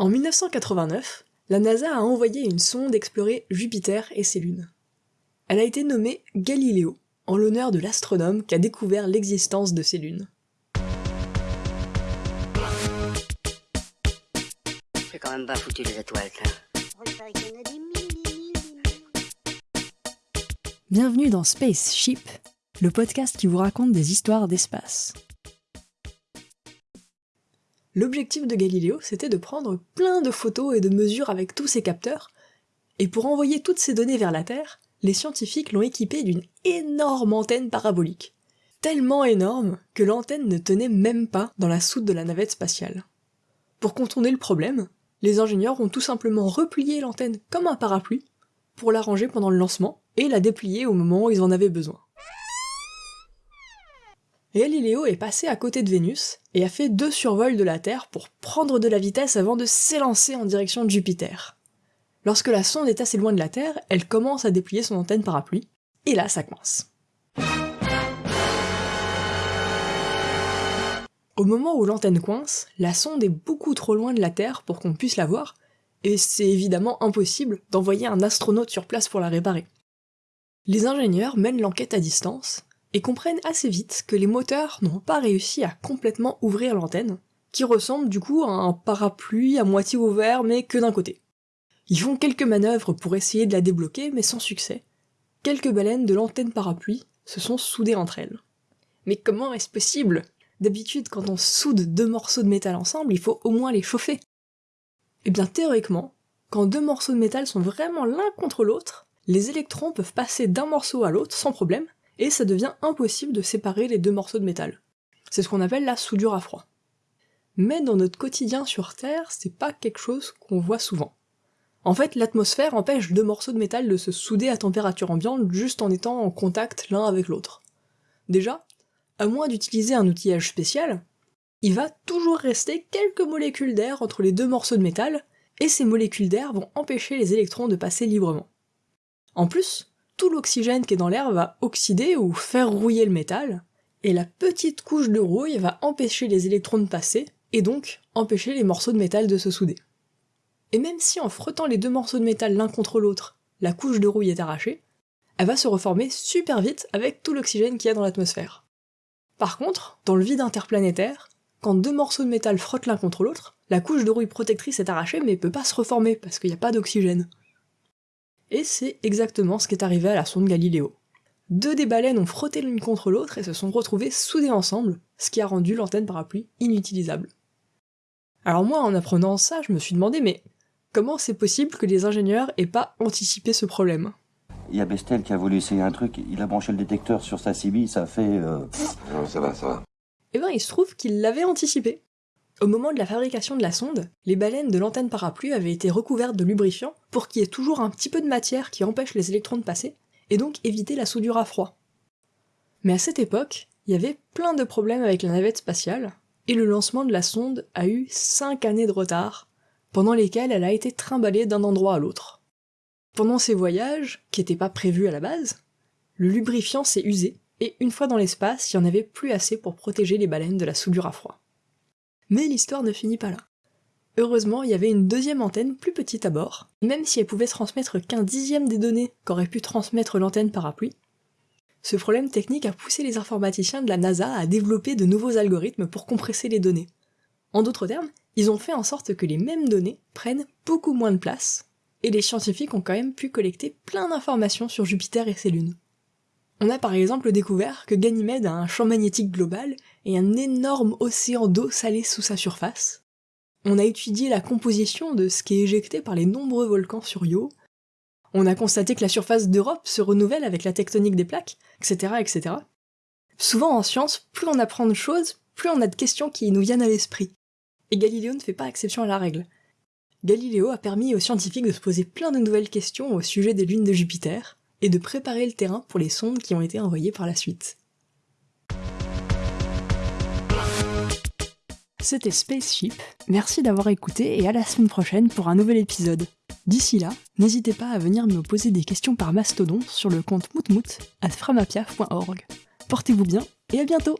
En 1989, la NASA a envoyé une sonde explorer Jupiter et ses lunes. Elle a été nommée Galileo, en l'honneur de l'astronome qui a découvert l'existence de ces lunes. C'est quand même pas foutu les étoiles, Bienvenue dans Spaceship, le podcast qui vous raconte des histoires d'espace. L'objectif de Galileo, c'était de prendre plein de photos et de mesures avec tous ses capteurs, et pour envoyer toutes ces données vers la Terre, les scientifiques l'ont équipé d'une énorme antenne parabolique. Tellement énorme que l'antenne ne tenait même pas dans la soute de la navette spatiale. Pour contourner le problème, les ingénieurs ont tout simplement replié l'antenne comme un parapluie pour la ranger pendant le lancement et la déplier au moment où ils en avaient besoin. Galileo est passé à côté de Vénus et a fait deux survols de la Terre pour prendre de la vitesse avant de s'élancer en direction de Jupiter. Lorsque la sonde est assez loin de la Terre, elle commence à déplier son antenne parapluie, et là ça coince. Au moment où l'antenne coince, la sonde est beaucoup trop loin de la Terre pour qu'on puisse la voir, et c'est évidemment impossible d'envoyer un astronaute sur place pour la réparer. Les ingénieurs mènent l'enquête à distance, et comprennent assez vite que les moteurs n'ont pas réussi à complètement ouvrir l'antenne, qui ressemble du coup à un parapluie à moitié ouvert mais que d'un côté. Ils font quelques manœuvres pour essayer de la débloquer mais sans succès. Quelques baleines de l'antenne parapluie se sont soudées entre elles. Mais comment est-ce possible? D'habitude, quand on soude deux morceaux de métal ensemble, il faut au moins les chauffer. Eh bien théoriquement, quand deux morceaux de métal sont vraiment l'un contre l'autre, les électrons peuvent passer d'un morceau à l'autre sans problème, et ça devient impossible de séparer les deux morceaux de métal. C'est ce qu'on appelle la soudure à froid. Mais dans notre quotidien sur Terre, c'est pas quelque chose qu'on voit souvent. En fait, l'atmosphère empêche deux morceaux de métal de se souder à température ambiante juste en étant en contact l'un avec l'autre. Déjà, à moins d'utiliser un outillage spécial, il va toujours rester quelques molécules d'air entre les deux morceaux de métal, et ces molécules d'air vont empêcher les électrons de passer librement. En plus, tout l'oxygène qui est dans l'air va oxyder ou faire rouiller le métal, et la petite couche de rouille va empêcher les électrons de passer, et donc empêcher les morceaux de métal de se souder. Et même si en frottant les deux morceaux de métal l'un contre l'autre, la couche de rouille est arrachée, elle va se reformer super vite avec tout l'oxygène qu'il y a dans l'atmosphère. Par contre, dans le vide interplanétaire, quand deux morceaux de métal frottent l'un contre l'autre, la couche de rouille protectrice est arrachée mais peut pas se reformer parce qu'il n'y a pas d'oxygène. Et c'est exactement ce qui est arrivé à la sonde Galileo. Deux des baleines ont frotté l'une contre l'autre et se sont retrouvées soudées ensemble, ce qui a rendu l'antenne parapluie inutilisable. Alors moi, en apprenant ça, je me suis demandé, mais comment c'est possible que les ingénieurs aient pas anticipé ce problème? Il y a Bestel qui a voulu essayer un truc, il a branché le détecteur sur sa CB, ça a fait... Euh, non, ça va, ça va. Eh ben, il se trouve qu'il l'avait anticipé. Au moment de la fabrication de la sonde, les baleines de l'antenne parapluie avaient été recouvertes de lubrifiant pour qu'il y ait toujours un petit peu de matière qui empêche les électrons de passer, et donc éviter la soudure à froid. Mais à cette époque, il y avait plein de problèmes avec la navette spatiale, et le lancement de la sonde a eu 5 années de retard, pendant lesquelles elle a été trimballée d'un endroit à l'autre. Pendant ces voyages, qui n'étaient pas prévus à la base, le lubrifiant s'est usé, et une fois dans l'espace, il n'y en avait plus assez pour protéger les baleines de la soudure à froid. Mais l'histoire ne finit pas là. Heureusement, il y avait une deuxième antenne plus petite à bord, même si elle pouvait transmettre qu'un dixième des données qu'aurait pu transmettre l'antenne parapluie. Ce problème technique a poussé les informaticiens de la NASA à développer de nouveaux algorithmes pour compresser les données. En d'autres termes, ils ont fait en sorte que les mêmes données prennent beaucoup moins de place, et les scientifiques ont quand même pu collecter plein d'informations sur Jupiter et ses lunes. On a par exemple découvert que Ganymède a un champ magnétique global et un énorme océan d'eau salée sous sa surface. On a étudié la composition de ce qui est éjecté par les nombreux volcans sur Io. On a constaté que la surface d'Europe se renouvelle avec la tectonique des plaques, etc., etc. Souvent en science, plus on apprend de choses, plus on a de questions qui nous viennent à l'esprit. Et Galiléo ne fait pas exception à la règle. Galiléo a permis aux scientifiques de se poser plein de nouvelles questions au sujet des lunes de Jupiter, et de préparer le terrain pour les sondes qui ont été envoyées par la suite. C'était Spaceship, merci d'avoir écouté et à la semaine prochaine pour un nouvel épisode. D'ici là, n'hésitez pas à venir me poser des questions par mastodon sur le compte moutmout à framapiaf.org. Portez-vous bien et à bientôt